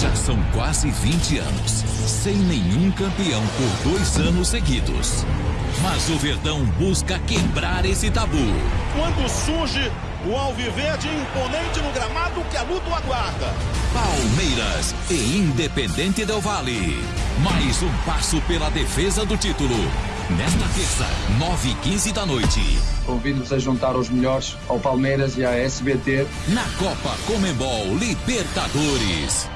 Já são quase 20 anos, sem nenhum campeão por dois anos seguidos. Mas o Verdão busca quebrar esse tabu. Quando surge o Alviverde imponente no gramado que a luta aguarda. Palmeiras e Independente Del Vale. Mais um passo pela defesa do título. Nesta terça, 9 h 15 da noite. Convido-vos a juntar os melhores ao Palmeiras e à SBT na Copa Comembol Libertadores.